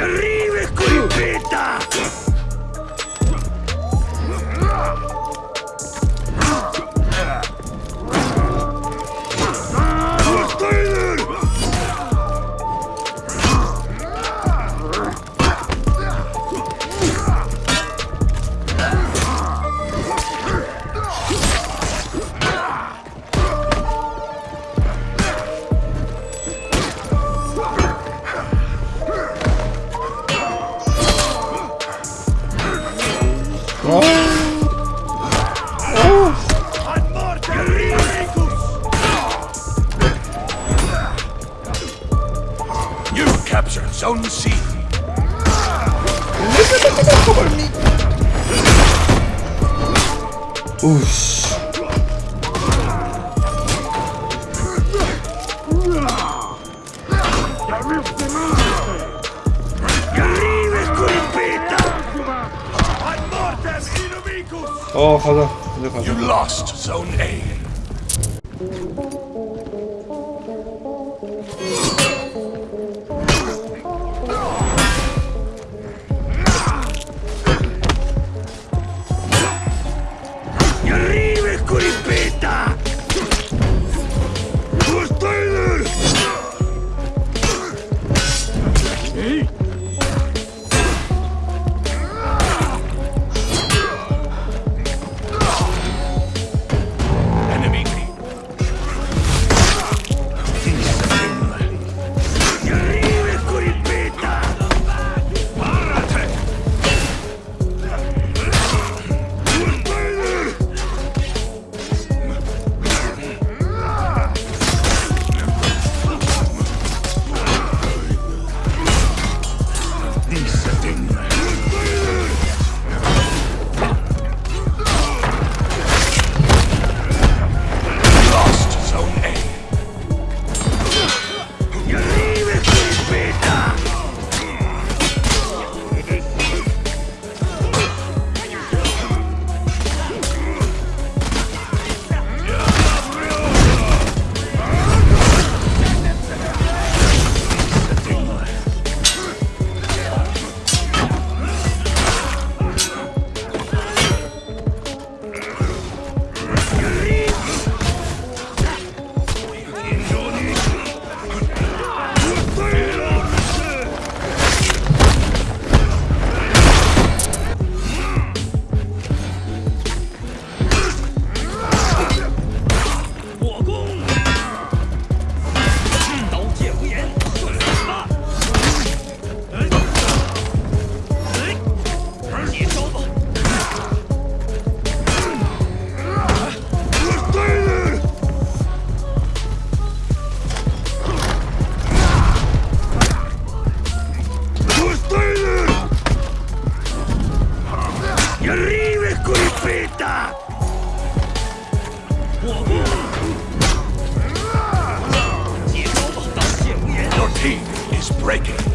¡Escribe, esculpeta! capture Zone C. Oosh. Oh, hold on. You lost Zone A. breaking.